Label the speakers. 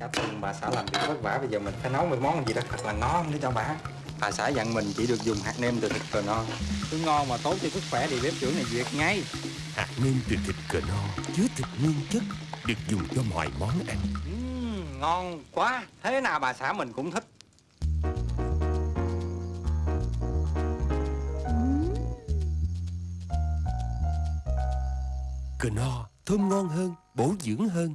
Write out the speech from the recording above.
Speaker 1: Cảm ơn bà xã làm việc vất vả Bây giờ mình phải nấu một món gì đó thật là ngon để cho bà. Bà xã dặn mình chỉ được dùng hạt nêm từ thịt cờ no Cứ ngon mà tốt cho sức khỏe thì bếp trưởng này duyệt ngay.
Speaker 2: Hạt nêm từ thịt cờ no chứa thịt nguyên chất được dùng cho mọi món ăn.
Speaker 1: uhm, Ngon quá. Thế nào bà xã mình cũng thích.
Speaker 2: Cờ no thơm ngon hơn, bổ dưỡng hơn.